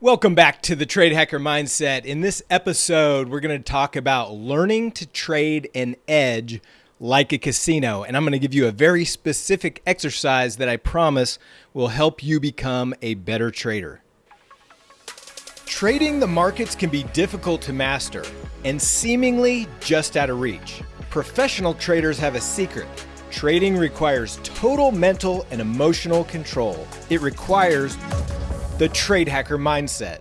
Welcome back to the Trade Hacker Mindset. In this episode, we're going to talk about learning to trade an edge like a casino. And I'm going to give you a very specific exercise that I promise will help you become a better trader. Trading the markets can be difficult to master and seemingly just out of reach. Professional traders have a secret. Trading requires total mental and emotional control. It requires the trade hacker mindset.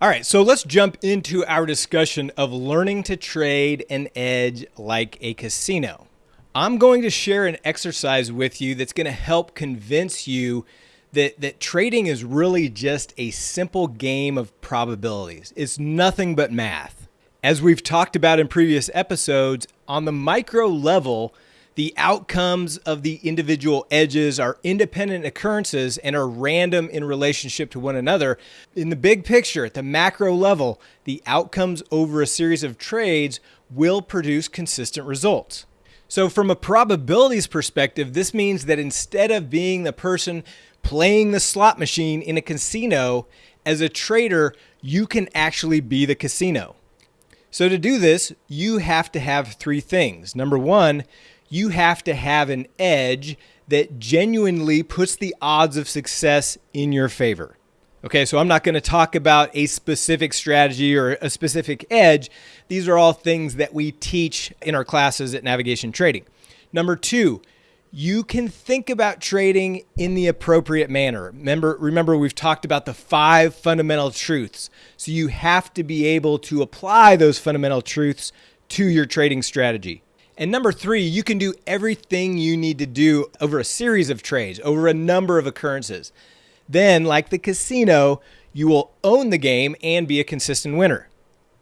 All right, so let's jump into our discussion of learning to trade an edge like a casino. I'm going to share an exercise with you that's going to help convince you that, that trading is really just a simple game of probabilities. It's nothing but math. As we've talked about in previous episodes, on the micro level, the outcomes of the individual edges are independent occurrences and are random in relationship to one another. In the big picture, at the macro level, the outcomes over a series of trades will produce consistent results. So, from a probabilities perspective, this means that instead of being the person playing the slot machine in a casino, as a trader, you can actually be the casino. So, to do this, you have to have three things. Number one, you have to have an edge that genuinely puts the odds of success in your favor. Okay, so I'm not going to talk about a specific strategy or a specific edge. These are all things that we teach in our classes at Navigation Trading. Number two, you can think about trading in the appropriate manner. Remember, remember we've talked about the five fundamental truths. So you have to be able to apply those fundamental truths to your trading strategy. And number three, you can do everything you need to do over a series of trades, over a number of occurrences. Then, like the casino, you will own the game and be a consistent winner.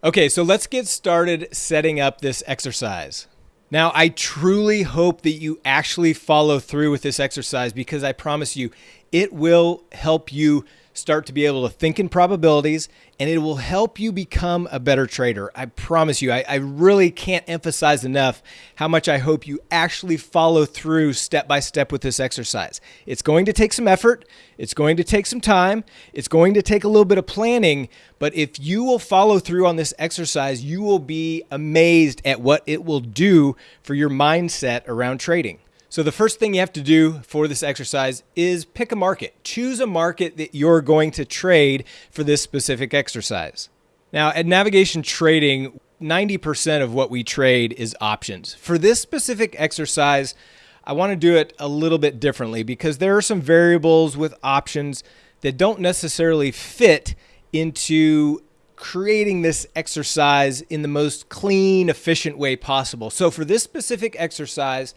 Okay, so let's get started setting up this exercise. Now, I truly hope that you actually follow through with this exercise because I promise you it will help you start to be able to think in probabilities and it will help you become a better trader. I promise you, I, I, really can't emphasize enough how much I hope you actually follow through step by step with this exercise. It's going to take some effort, it's going to take some time, it's going to take a little bit of planning, but if you will follow through on this exercise, you will be amazed at what it will do for your mindset around trading. So the first thing you have to do for this exercise is pick a market. Choose a market that you're going to trade for this specific exercise. Now, at navigation trading, 90% of what we trade is options. For this specific exercise, I want to do it a little bit differently because there are some variables with options that don't necessarily fit into creating this exercise in the most clean, efficient way possible. So for this specific exercise,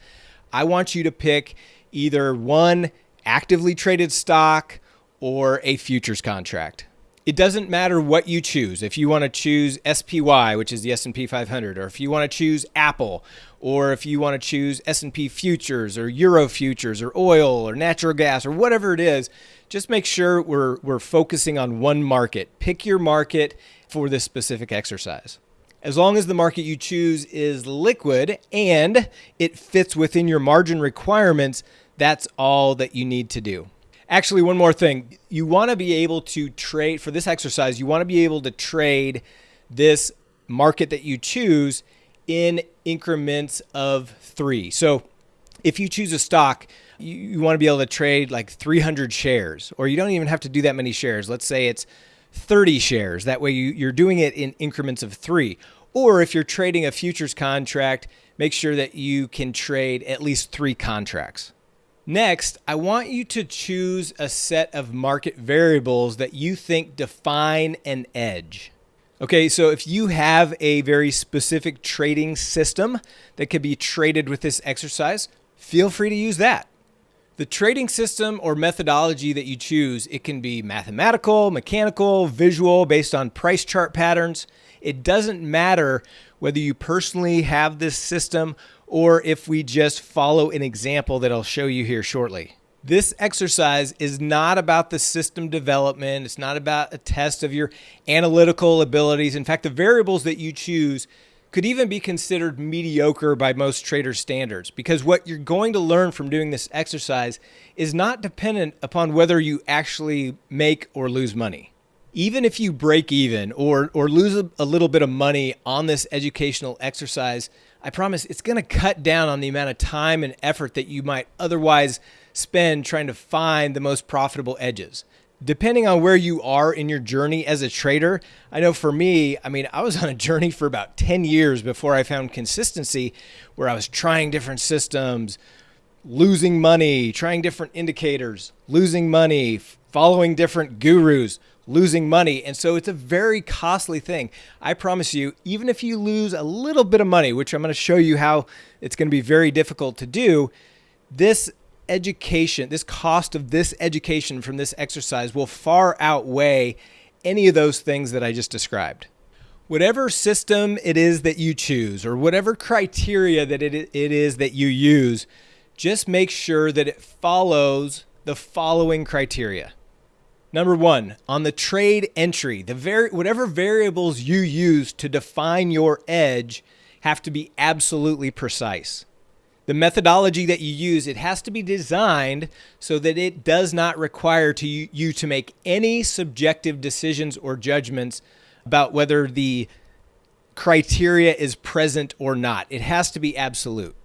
I want you to pick either one actively traded stock or a futures contract. It doesn't matter what you choose. If you want to choose SPY, which is the S&P 500, or if you want to choose Apple, or if you want to choose S&P futures or Euro futures or oil or natural gas or whatever it is, just make sure we're we're focusing on one market. Pick your market for this specific exercise as long as the market you choose is liquid and it fits within your margin requirements, that's all that you need to do. Actually, one more thing. You want to be able to trade for this exercise, you want to be able to trade this market that you choose in increments of three. So if you choose a stock, you, you want to be able to trade like 300 shares, or you don't even have to do that many shares. Let's say it's 30 shares. That way you, you're doing it in increments of three. Or if you're trading a futures contract, make sure that you can trade at least three contracts. Next, I want you to choose a set of market variables that you think define an edge. Okay, so if you have a very specific trading system that could be traded with this exercise, feel free to use that. The trading system or methodology that you choose, it can be mathematical, mechanical, visual, based on price chart patterns. It doesn't matter whether you personally have this system or if we just follow an example that I'll show you here shortly. This exercise is not about the system development. It's not about a test of your analytical abilities. In fact, the variables that you choose could even be considered mediocre by most trader standards because what you're going to learn from doing this exercise is not dependent upon whether you actually make or lose money. Even if you break even or, or lose a, a little bit of money on this educational exercise, I promise it's going to cut down on the amount of time and effort that you might otherwise spend trying to find the most profitable edges depending on where you are in your journey as a trader, I know for me, I mean, I was on a journey for about 10 years before I found consistency where I was trying different systems, losing money, trying different indicators, losing money, following different gurus, losing money. And so it's a very costly thing. I promise you, even if you lose a little bit of money, which I'm going to show you how it's going to be very difficult to do, this education, this cost of this education from this exercise will far outweigh any of those things that I just described. Whatever system it is that you choose or whatever criteria that it, it is that you use, just make sure that it follows the following criteria. Number one, on the trade entry, the very whatever variables you use to define your edge have to be absolutely precise the methodology that you use, it has to be designed so that it does not require to you, you to make any subjective decisions or judgments about whether the criteria is present or not. It has to be absolute.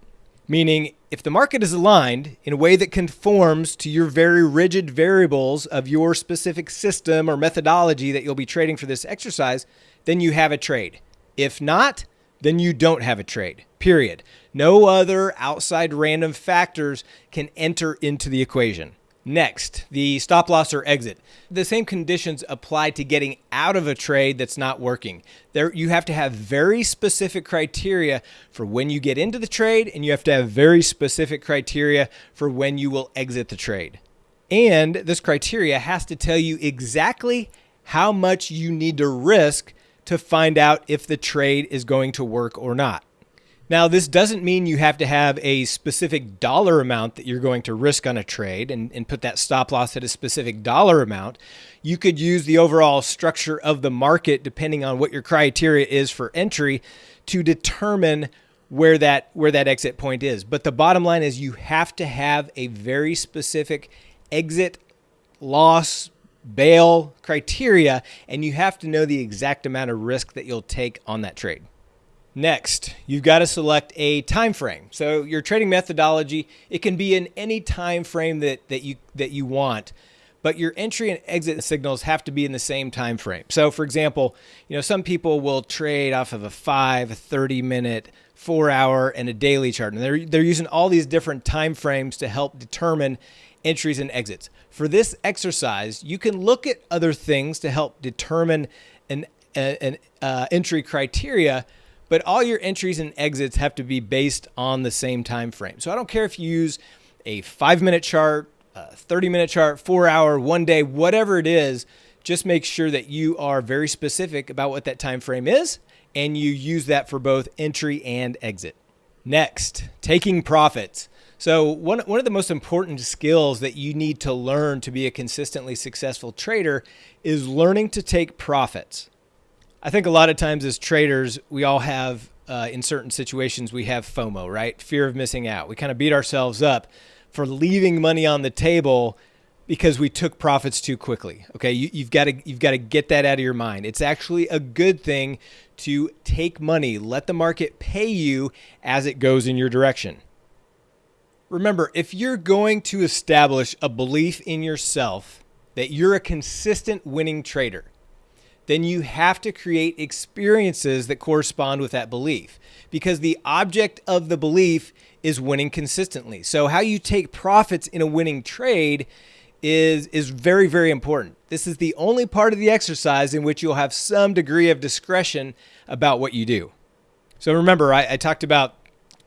Meaning, if the market is aligned in a way that conforms to your very rigid variables of your specific system or methodology that you'll be trading for this exercise, then you have a trade. If not, then you don't have a trade, period. No other outside random factors can enter into the equation. Next, the stop loss or exit. The same conditions apply to getting out of a trade that's not working. There you have to have very specific criteria for when you get into the trade and you have to have very specific criteria for when you will exit the trade. And this criteria has to tell you exactly how much you need to risk to find out if the trade is going to work or not. Now, this doesn't mean you have to have a specific dollar amount that you're going to risk on a trade and, and put that stop loss at a specific dollar amount. You could use the overall structure of the market, depending on what your criteria is for entry, to determine where that where that exit point is. But the bottom line is you have to have a very specific exit loss bail criteria, and you have to know the exact amount of risk that you'll take on that trade. Next, you've got to select a time frame. So your trading methodology, it can be in any time frame that, that you that you want, but your entry and exit signals have to be in the same time frame. So for example, you know, some people will trade off of a 5, a 30 minute, 4 hour and a daily chart. And they're they're using all these different time frames to help determine entries and exits. For this exercise, you can look at other things to help determine an, an uh, entry criteria, but all your entries and exits have to be based on the same time frame. So I don't care if you use a five minute chart, a 30 minute chart, four hour, one day, whatever it is, just make sure that you are very specific about what that time frame is and you use that for both entry and exit. Next, taking profits. So one, one of the most important skills that you need to learn to be a consistently successful trader is learning to take profits. I think a lot of times as traders, we all have, uh, in certain situations, we have FOMO, right? Fear of missing out. We kind of beat ourselves up for leaving money on the table because we took profits too quickly. Okay, you, have got to you've got to get that out of your mind. It's actually a good thing to take money, let the market pay you as it goes in your direction. Remember, if you're going to establish a belief in yourself that you're a consistent winning trader, then you have to create experiences that correspond with that belief because the object of the belief is winning consistently. So, how you take profits in a winning trade is, is very, very important. This is the only part of the exercise in which you'll have some degree of discretion about what you do. So, remember, I, I talked about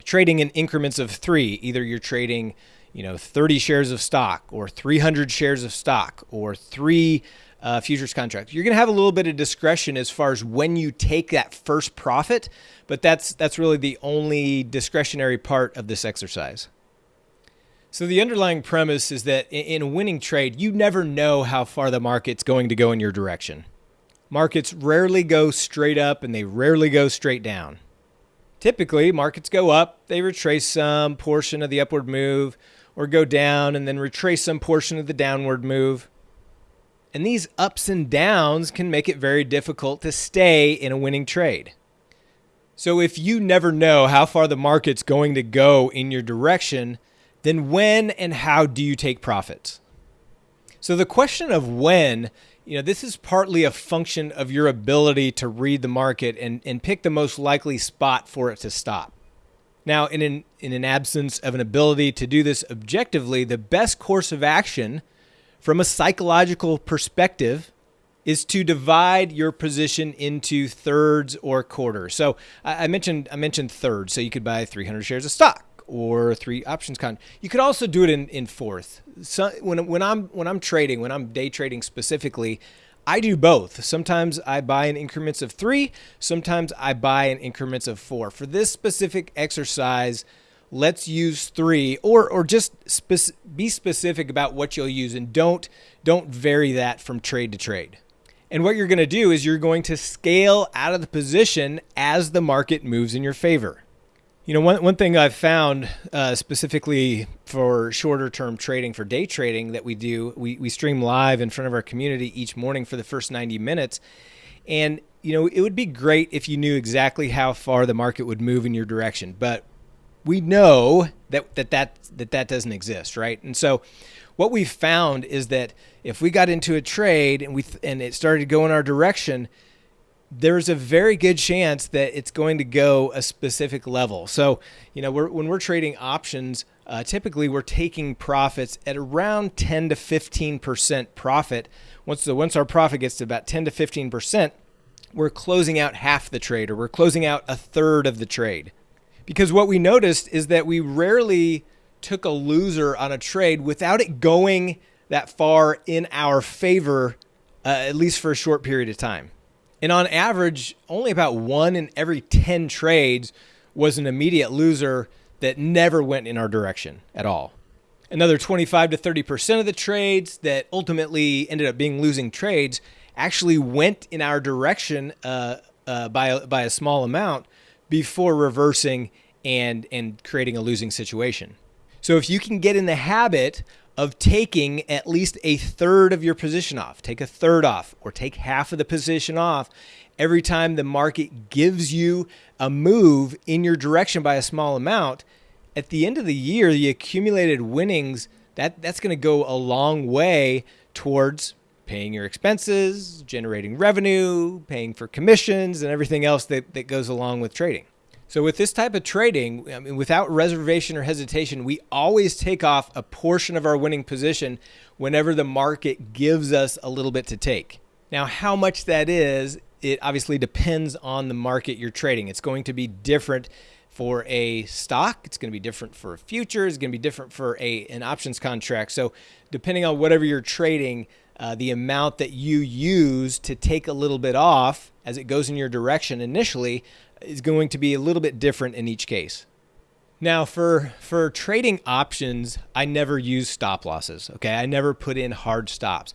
trading in increments of three. Either you're trading, you know, 30 shares of stock or 300 shares of stock or three uh, futures contracts. You're going to have a little bit of discretion as far as when you take that first profit, but that's that's really the only discretionary part of this exercise. So the underlying premise is that in a winning trade, you never know how far the market's going to go in your direction. Markets rarely go straight up and they rarely go straight down. Typically, markets go up, they retrace some portion of the upward move, or go down and then retrace some portion of the downward move. And these ups and downs can make it very difficult to stay in a winning trade. So, if you never know how far the market's going to go in your direction, then when and how do you take profits? So, the question of when, you know, this is partly a function of your ability to read the market and, and pick the most likely spot for it to stop. Now, in an, in an absence of an ability to do this objectively, the best course of action from a psychological perspective is to divide your position into thirds or quarters. So I mentioned I mentioned thirds, so you could buy 300 shares of stock or three options. You could also do it in in fourth. So when when I'm when I'm trading, when I'm day trading specifically, I do both. Sometimes I buy in increments of three, sometimes I buy in increments of four. For this specific exercise, let's use three or or just be specific about what you'll use and don't don't vary that from trade to trade. And what you're going to do is you're going to scale out of the position as the market moves in your favor. You know, one, one thing I've found uh, specifically for shorter term trading, for day trading that we do, we, we stream live in front of our community each morning for the first 90 minutes. And, you know, it would be great if you knew exactly how far the market would move in your direction. But we know that that, that, that, that doesn't exist, right? And so what we found is that if we got into a trade and we and it started to go in our direction, there's a very good chance that it's going to go a specific level. So, you know, we're, when we're trading options, uh, typically we're taking profits at around 10 to 15% profit. Once the once our profit gets to about 10 to 15%, we're closing out half the trade or we're closing out a third of the trade. Because what we noticed is that we rarely took a loser on a trade without it going that far in our favor, uh, at least for a short period of time. And on average, only about one in every 10 trades was an immediate loser that never went in our direction at all. Another 25 to 30% of the trades that ultimately ended up being losing trades actually went in our direction uh, uh, by, a, by a small amount before reversing and, and creating a losing situation. So if you can get in the habit of taking at least a third of your position off, take a third off, or take half of the position off every time the market gives you a move in your direction by a small amount. At the end of the year, the accumulated winnings that that's going to go a long way towards paying your expenses, generating revenue, paying for commissions, and everything else that, that goes along with trading. So with this type of trading, I mean, without reservation or hesitation, we always take off a portion of our winning position whenever the market gives us a little bit to take. Now, how much that is, it obviously depends on the market you're trading. It's going to be different for a stock. It's going to be different for a future. It's going to be different for a an options contract. So, depending on whatever you're trading, uh, the amount that you use to take a little bit off as it goes in your direction initially is going to be a little bit different in each case. Now, for for trading options, I never use stop losses. Okay, I never put in hard stops.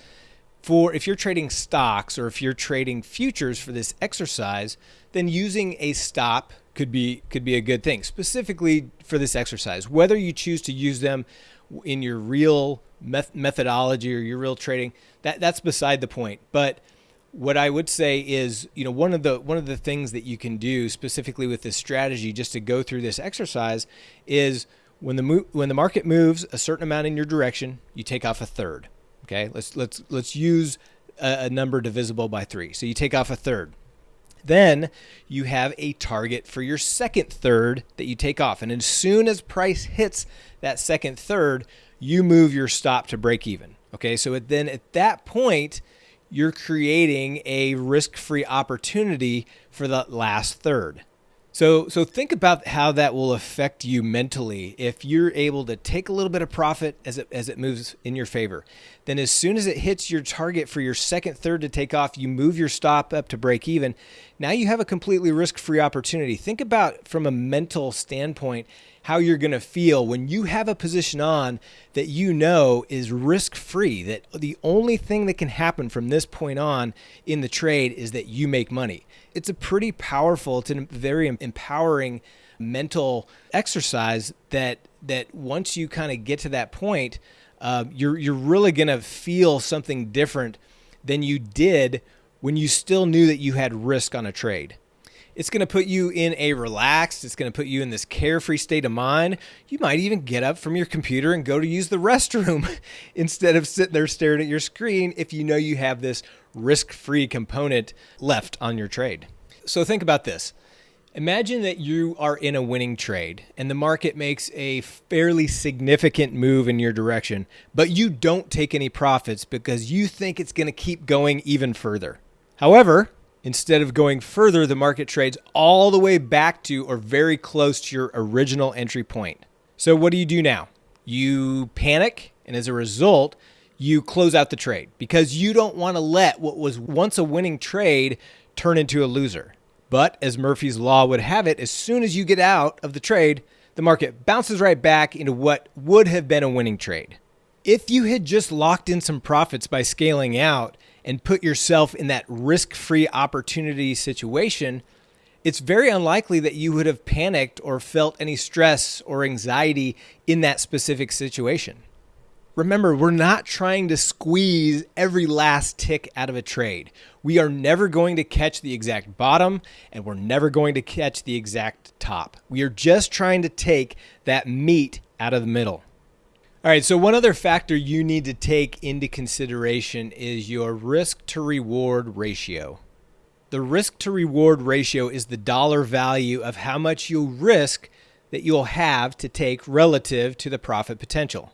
For if you're trading stocks or if you're trading futures for this exercise, then using a stop could be could be a good thing. Specifically for this exercise, whether you choose to use them in your real methodology or your real trading, that that's beside the point. But what I would say is, you know, one of the one of the things that you can do specifically with this strategy, just to go through this exercise, is when the mo- when the market moves a certain amount in your direction, you take off a third. Okay, let's let's let's use a, a number divisible by three. So you take off a third. Then you have a target for your second third that you take off, and as soon as price hits that second third, you move your stop to break even. Okay, so then at that point you're creating a risk-free opportunity for the last third. So so think about how that will affect you mentally if you're able to take a little bit of profit as it as it moves in your favor. Then as soon as it hits your target for your second third to take off, you move your stop up to break even. Now you have a completely risk-free opportunity. Think about from a mental standpoint how you're going to feel when you have a position on that you know is risk free, that the only thing that can happen from this point on in the trade is that you make money. It's a pretty powerful, it's a very empowering mental exercise that that once you kind of get to that point, uh, you're you're really gonna feel something different than you did when you still knew that you had risk on a trade. It's going to put you in a relaxed, it's going to put you in this carefree state of mind. You might even get up from your computer and go to use the restroom instead of sitting there staring at your screen if you know you have this risk free component left on your trade. So think about this. Imagine that you are in a winning trade and the market makes a fairly significant move in your direction, but you don't take any profits because you think it's going to keep going even further. However, instead of going further, the market trades all the way back to or very close to your original entry point. So, what do you do now? You panic, and as a result, you close out the trade because you don't want to let what was once a winning trade turn into a loser. But as Murphy's Law would have it, as soon as you get out of the trade, the market bounces right back into what would have been a winning trade. If you had just locked in some profits by scaling out and put yourself in that risk free opportunity situation, it's very unlikely that you would have panicked or felt any stress or anxiety in that specific situation. Remember, we're not trying to squeeze every last tick out of a trade. We are never going to catch the exact bottom and we're never going to catch the exact top. We are just trying to take that meat out of the middle. All right, so one other factor you need to take into consideration is your risk to reward ratio. The risk to reward ratio is the dollar value of how much you'll risk that you'll have to take relative to the profit potential.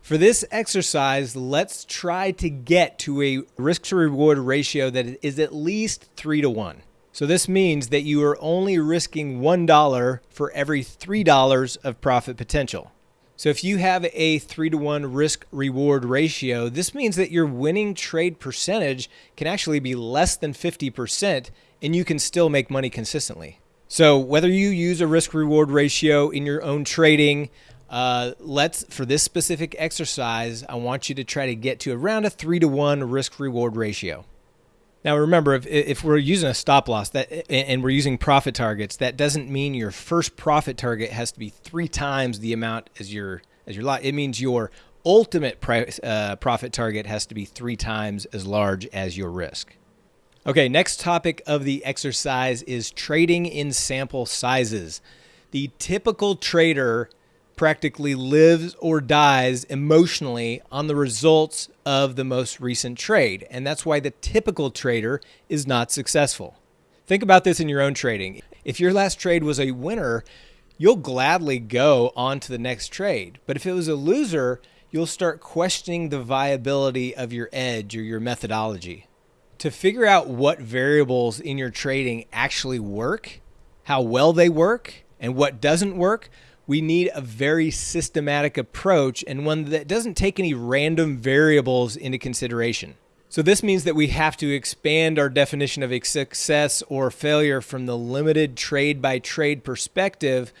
For this exercise, let's try to get to a risk to reward ratio that is at least three to one. So this means that you are only risking $1 for every $3 of profit potential. So if you have a three to one risk reward ratio, this means that your winning trade percentage can actually be less than 50% and you can still make money consistently. So whether you use a risk reward ratio in your own trading, uh, let's for this specific exercise, I want you to try to get to around a three to one risk reward ratio. Now remember, if, if we're using a stop loss that and we're using profit targets, that doesn't mean your first profit target has to be three times the amount as your as your lot. It means your ultimate price, uh, profit target has to be three times as large as your risk. Okay, next topic of the exercise is trading in sample sizes. The typical trader practically lives or dies emotionally on the results of the most recent trade. And that's why the typical trader is not successful. Think about this in your own trading. If your last trade was a winner, you'll gladly go on to the next trade. But if it was a loser, you'll start questioning the viability of your edge or your methodology. To figure out what variables in your trading actually work, how well they work, and what doesn't work, we need a very systematic approach and one that doesn't take any random variables into consideration. So, this means that we have to expand our definition of success or failure from the limited trade by trade perspective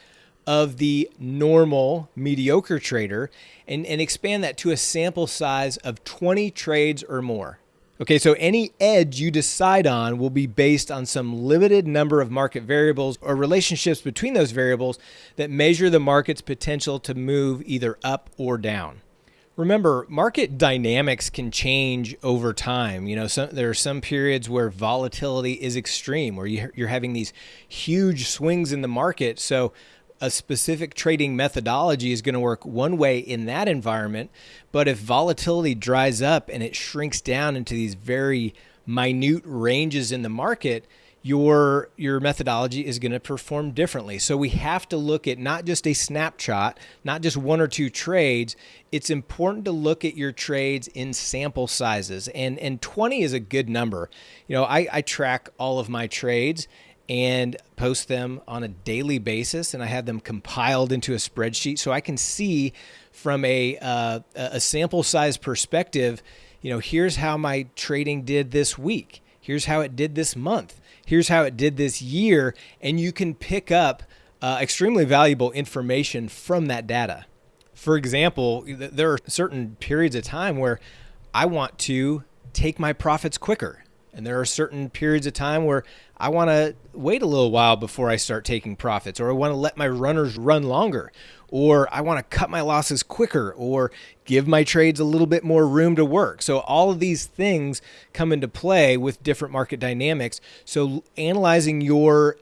of the normal mediocre trader and, and expand that to a sample size of 20 trades or more. Okay, so any edge you decide on will be based on some limited number of market variables or relationships between those variables that measure the market's potential to move either up or down. Remember, market dynamics can change over time. You know, some, there are some periods where volatility is extreme, where you're having these huge swings in the market. So a specific trading methodology is going to work one way in that environment. But if volatility dries up and it shrinks down into these very minute ranges in the market, your your methodology is going to perform differently. So we have to look at not just a snapshot, not just one or two trades. It's important to look at your trades in sample sizes, and and 20 is a good number. You know, I, I track all of my trades, and post them on a daily basis and I have them compiled into a spreadsheet so I can see from a uh, a sample size perspective, you know, here's how my trading did this week. Here's how it did this month. Here's how it did this year and you can pick up uh, extremely valuable information from that data. For example, there are certain periods of time where I want to take my profits quicker And there are certain periods of time where I want to wait a little while before I start taking profits, or I want to let my runners run longer, or I want to cut my losses quicker, or give my trades a little bit more room to work. So, all of these things come into play with different market dynamics. So, analyzing your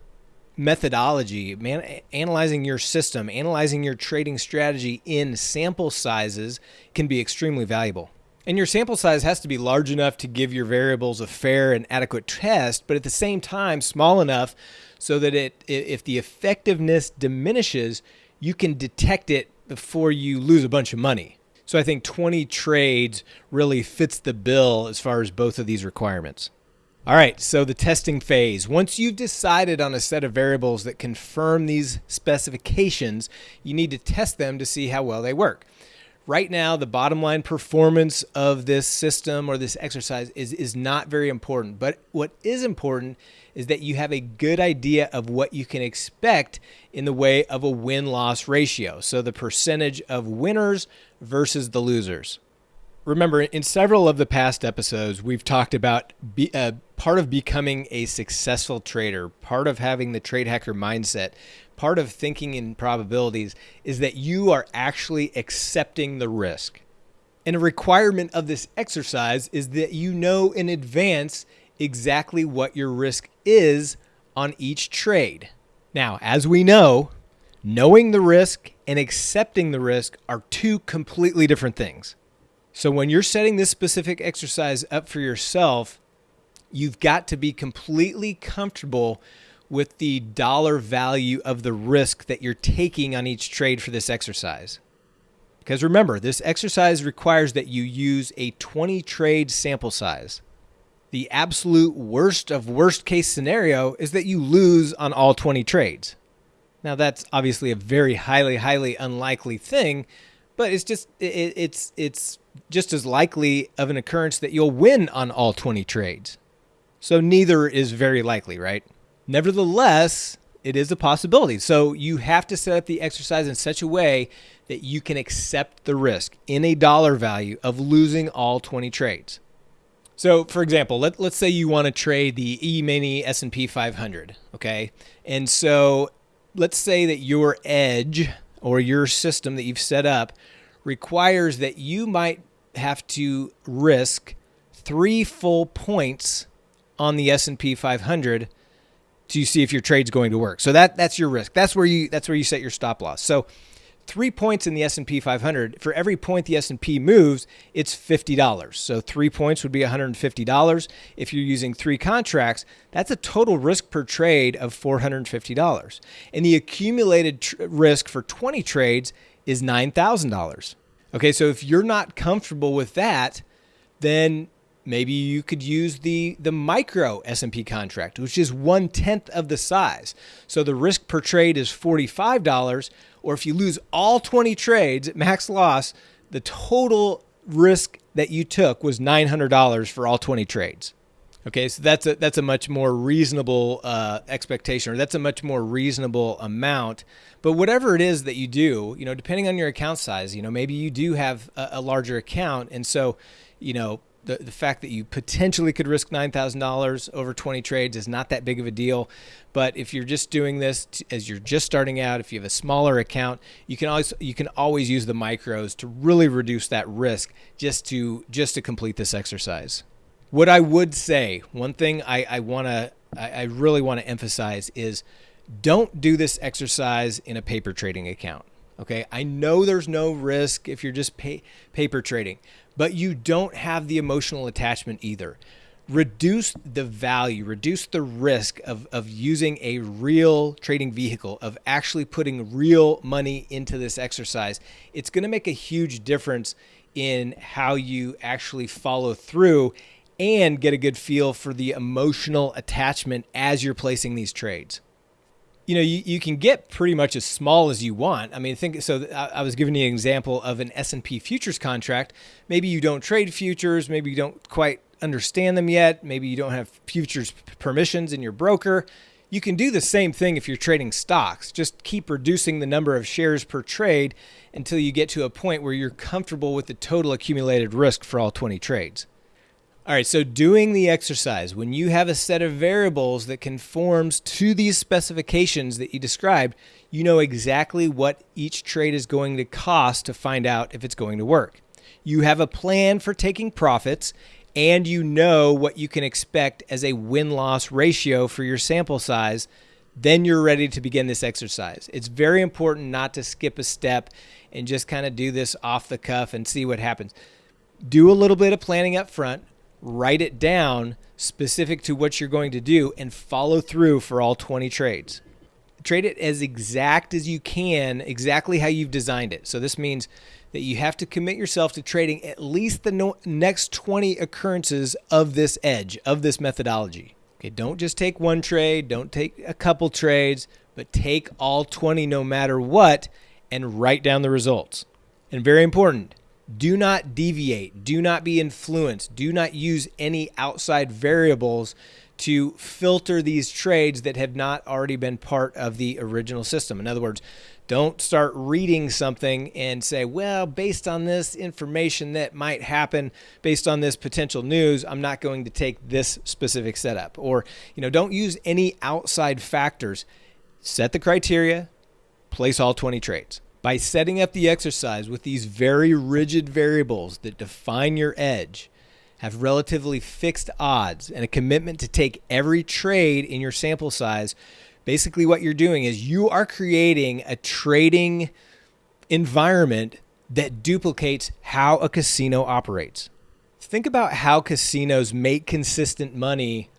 methodology, man, analyzing your system, analyzing your trading strategy in sample sizes can be extremely valuable. And your sample size has to be large enough to give your variables a fair and adequate test, but at the same time, small enough so that it, if the effectiveness diminishes, you can detect it before you lose a bunch of money. So I think 20 trades really fits the bill as far as both of these requirements. All right, so the testing phase. Once you've decided on a set of variables that confirm these specifications, you need to test them to see how well they work right now the bottom line performance of this system or this exercise is is not very important. But what is important is that you have a good idea of what you can expect in the way of a win loss ratio. So the percentage of winners versus the losers. Remember in several of the past episodes we've talked about be, uh, part of becoming a successful trader part of having the trade hacker mindset part of thinking in probabilities is that you are actually accepting the risk. And a requirement of this exercise is that you know in advance exactly what your risk is on each trade. Now, as we know, knowing the risk and accepting the risk are two completely different things. So when you're setting this specific exercise up for yourself, you've got to be completely comfortable with the dollar value of the risk that you're taking on each trade for this exercise. Because remember, this exercise requires that you use a 20 trade sample size. The absolute worst of worst case scenario is that you lose on all 20 trades. Now that's obviously a very highly highly unlikely thing, but it's just it, it's it's just as likely of an occurrence that you'll win on all 20 trades. So neither is very likely, right? Nevertheless, it is a possibility. So you have to set up the exercise in such a way that you can accept the risk in a dollar value of losing all 20 trades. So, for example, let, let's say you want to trade the E-mini S&P 500, okay? And so let's say that your edge or your system that you've set up requires that you might have to risk 3 full points on the S&P 500 to see if your trade's going to work. So that that's your risk. That's where you that's where you set your stop loss. So three points in the S&P 500 for every point the S&P moves it's $50 so three points would be $150 if you're using three contracts that's a total risk per trade of $450 and the accumulated tr- risk for 20 trades is $9000 okay so if you're not comfortable with that then maybe you could use the the micro S&P contract, which is one tenth of the size. So the risk per trade is forty five dollars, or if you lose all twenty trades at max loss, the total risk that you took was nine hundred dollars for all twenty trades. Okay, so that's a that's a much more reasonable uh, expectation, or that's a much more reasonable amount. But whatever it is that you do, you know, depending on your account size, you know, maybe you do have a, a larger account, and so, you know, the, the fact that you potentially could risk $9,000 over 20 trades is not that big of a deal. But if you're just doing this as you're just starting out, if you have a smaller account, you can always you can always use the micros to really reduce that risk just to just to complete this exercise. What I would say, one thing I, I wanna I, I really want to emphasize is don't do this exercise in a paper trading account. Okay, I know there's no risk if you're just pay, paper trading, but you don't have the emotional attachment either. Reduce the value, reduce the risk of, of using a real trading vehicle, of actually putting real money into this exercise. It's going to make a huge difference in how you actually follow through and get a good feel for the emotional attachment as you're placing these trades you know, you, you can get pretty much as small as you want. I mean, think so. I, I was giving you an example of an S and P futures contract. Maybe you don't trade futures. Maybe you don't quite understand them yet. Maybe you don't have futures permissions in your broker. You can do the same thing if you're trading stocks. Just keep reducing the number of shares per trade until you get to a point where you're comfortable with the total accumulated risk for all 20 trades. All right, so doing the exercise, when you have a set of variables that conforms to these specifications that you described, you know exactly what each trade is going to cost to find out if it's going to work. You have a plan for taking profits and you know what you can expect as a win loss ratio for your sample size, then you're ready to begin this exercise. It's very important not to skip a step and just kind of do this off the cuff and see what happens. Do a little bit of planning up front, write it down specific to what you're going to do, and follow through for all 20 trades. Trade it as exact as you can, exactly how you've designed it. So this means that you have to commit yourself to trading at least the no- next 20 occurrences of this edge, of this methodology. Okay, don't just take one trade, don't take a couple trades, but take all 20 no matter what and write down the results. And very important, do not deviate, do not be influenced, do not use any outside variables to filter these trades that have not already been part of the original system. In other words, don't start reading something and say, well, based on this information that might happen, based on this potential news, I'm not going to take this specific setup. Or, you know, don't use any outside factors. Set the criteria, place all 20 trades. By setting up the exercise with these very rigid variables that define your edge, have relatively fixed odds, and a commitment to take every trade in your sample size, basically what you're doing is you are creating a trading environment that duplicates how a casino operates. Think about how casinos make consistent money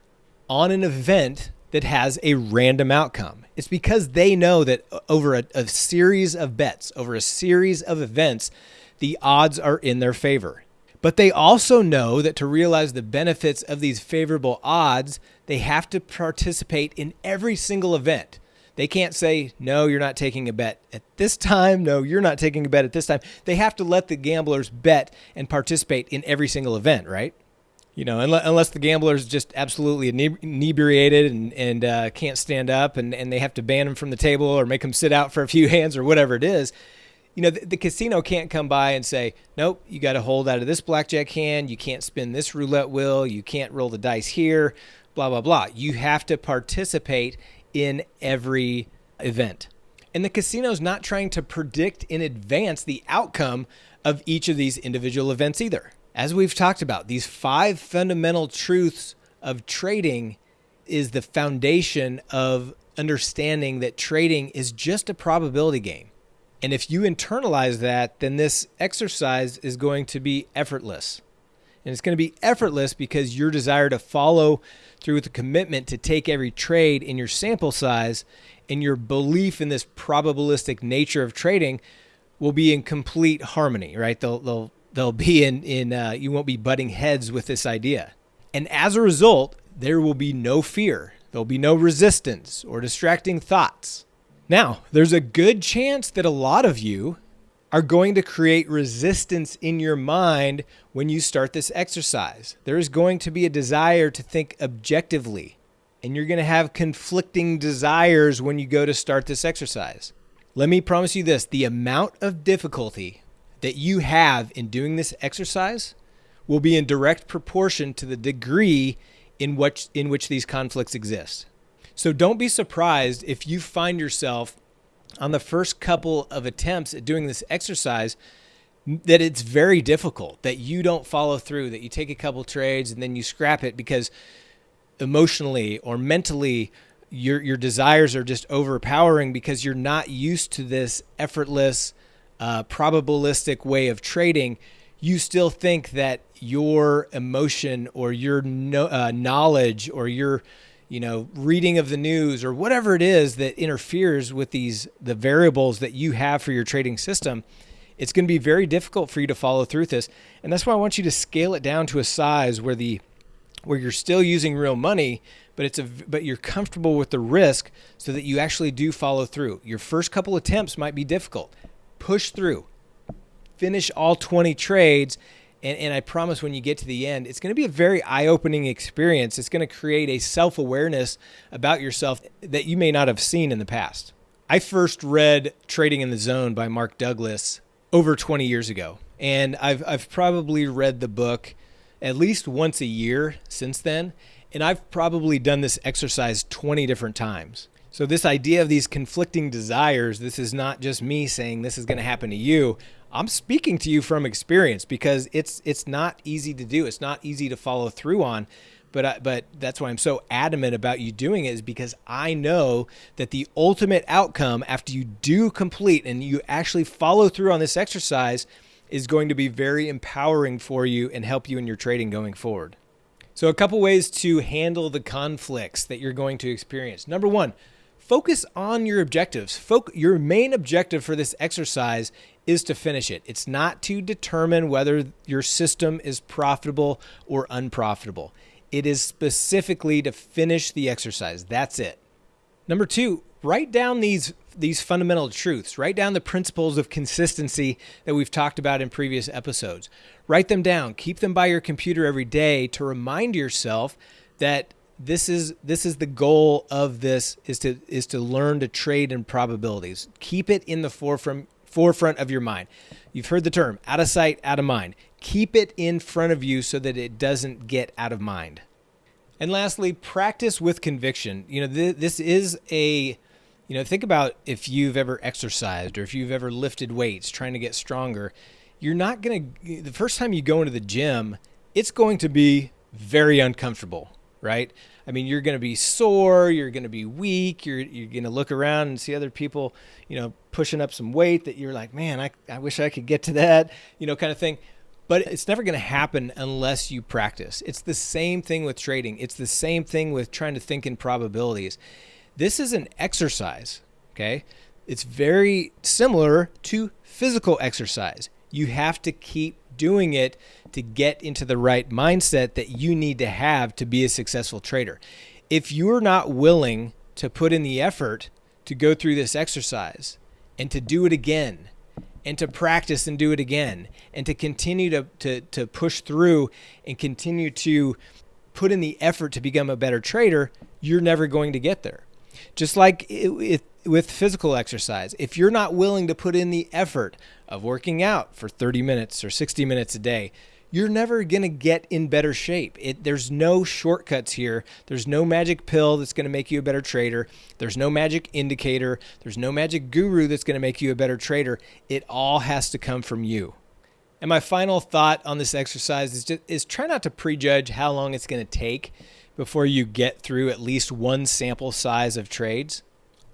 on an event that has a random outcome. It's because they know that over a, a, series of bets, over a series of events, the odds are in their favor. But they also know that to realize the benefits of these favorable odds, they have to participate in every single event. They can't say, no, you're not taking a bet at this time. No, you're not taking a bet at this time. They have to let the gamblers bet and participate in every single event, right? You know, unless the gambler's just absolutely inebriated and, and uh, can't stand up and, and they have to ban him from the table or make him sit out for a few hands or whatever it is, you know, the, the casino can't come by and say, nope, you got to hold out of this blackjack hand. You can't spin this roulette wheel. You can't roll the dice here blah, blah, blah. You have to participate in every event. And the casino's not trying to predict in advance the outcome of each of these individual events either. As we've talked about, these five fundamental truths of trading is the foundation of understanding that trading is just a probability game. And if you internalize that, then this exercise is going to be effortless. And it's going to be effortless because your desire to follow through with the commitment to take every trade in your sample size and your belief in this probabilistic nature of trading will be in complete harmony, right? They'll, they'll, they'll be in, in uh, you won't be butting heads with this idea. And as a result, there will be no fear. There'll be no resistance or distracting thoughts. Now, there's a good chance that a lot of you are going to create resistance in your mind when you start this exercise. There is going to be a desire to think objectively, and you're going to have conflicting desires when you go to start this exercise. Let me promise you this the amount of difficulty that you have in doing this exercise will be in direct proportion to the degree in which, in which these conflicts exist. So don't be surprised if you find yourself on the first couple of attempts at doing this exercise that it's very difficult that you don't follow through that you take a couple trades and then you scrap it because emotionally or mentally your your desires are just overpowering because you're not used to this effortless uh, probabilistic way of trading you still think that your emotion or your no, uh, knowledge or your you know, reading of the news or whatever it is that interferes with these the variables that you have for your trading system, it's going to be very difficult for you to follow through this. And that's why I want you to scale it down to a size where the where you're still using real money, but it's a but you're comfortable with the risk so that you actually do follow through. Your first couple attempts might be difficult. Push through. Finish all 20 trades and, and I promise when you get to the end, it's going to be a very eye opening experience. It's going to create a self awareness about yourself that you may not have seen in the past. I first read Trading in the Zone by Mark Douglas over 20 years ago. And I've, I've probably read the book at least once a year since then. And I've probably done this exercise 20 different times. So, this idea of these conflicting desires, this is not just me saying this is going to happen to you. I'm speaking to you from experience because it's it's not easy to do. It's not easy to follow through on. But I, but that's why I'm so adamant about you doing it is because I know that the ultimate outcome after you do complete and you actually follow through on this exercise is going to be very empowering for you and help you in your trading going forward. So a couple ways to handle the conflicts that you're going to experience. Number 1, focus on your objectives. Foc- your main objective for this exercise is to finish it. It's not to determine whether your system is profitable or unprofitable. It is specifically to finish the exercise. That's it. Number two, write down these these fundamental truths. Write down the principles of consistency that we've talked about in previous episodes. Write them down. Keep them by your computer every day to remind yourself that this is this is the goal of this is to is to learn to trade in probabilities. Keep it in the forefront forefront of your mind. You've heard the term out of sight, out of mind. Keep it in front of you so that it doesn't get out of mind. And lastly, practice with conviction. You know, th- this is a, you know, think about if you've ever exercised or if you've ever lifted weights trying to get stronger. You're not going to, the first time you go into the gym, it's going to be very uncomfortable, right? I mean, you're going to be sore, you're going to be weak, you're, you're going to look around and see other people, you know, pushing up some weight that you're like, man, I, I wish I could get to that, you know, kind of thing. But it's never going to happen unless you practice. It's the same thing with trading. It's the same thing with trying to think in probabilities. This is an exercise, okay? It's very similar to physical exercise. You have to keep doing it to get into the right mindset that you need to have to be a successful trader. If you're not willing to put in the effort to go through this exercise and to do it again and to practice and do it again and to continue to, to, to push through and continue to put in the effort to become a better trader, you're never going to get there. Just like it, it, with physical exercise, if you're not willing to put in the effort of working out for 30 minutes or 60 minutes a day, you're never going to get in better shape. It, there's no shortcuts here. There's no magic pill that's going to make you a better trader. There's no magic indicator. There's no magic guru that's going to make you a better trader. It all has to come from you. And my final thought on this exercise is just, is try not to prejudge how long it's going to take before you get through at least one sample size of trades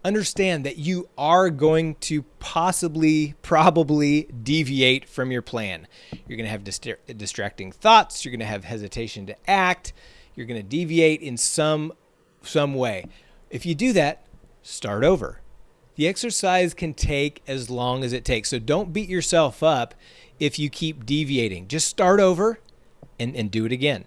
understand that you are going to possibly, probably deviate from your plan. You're going to have dist- distracting thoughts. You're going to have hesitation to act. You're going to deviate in some some way. If you do that, start over. The exercise can take as long as it takes. So don't beat yourself up if you keep deviating. Just start over and, and do it again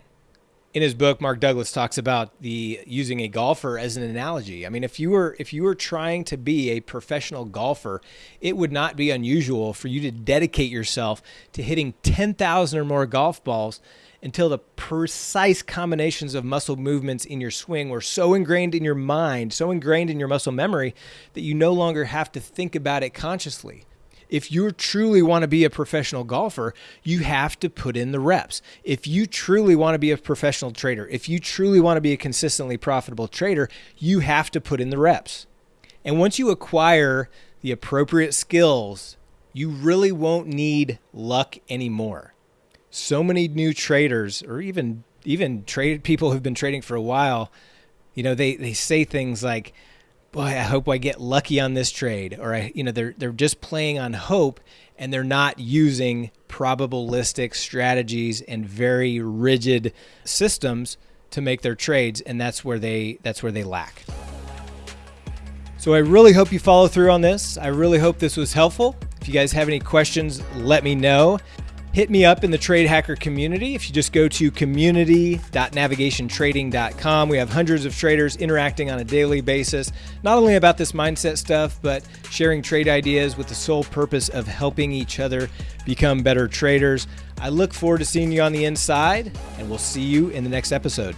in his book, Mark Douglas talks about the using a golfer as an analogy. I mean, if you were if you were trying to be a professional golfer, it would not be unusual for you to dedicate yourself to hitting 10,000 or more golf balls until the precise combinations of muscle movements in your swing were so ingrained in your mind, so ingrained in your muscle memory that you no longer have to think about it consciously if you truly want to be a professional golfer, you have to put in the reps. If you truly want to be a professional trader, if you truly want to be a consistently profitable trader, you have to put in the reps. And once you acquire the appropriate skills, you really won't need luck anymore. So many new traders or even even trade people who've been trading for a while, you know, they they say things like boy, I hope I get lucky on this trade, or I, you know, they're they're just playing on hope and they're not using probabilistic strategies and very rigid systems to make their trades, and that's where they that's where they lack. So I really hope you follow through on this. I really hope this was helpful. If you guys have any questions, let me know hit me up in the Trade Hacker community. If you just go to community.navigationtrading.com, we have hundreds of traders interacting on a daily basis, not only about this mindset stuff, but sharing trade ideas with the sole purpose of helping each other become better traders. I look forward to seeing you on the inside, and we'll see you in the next episode.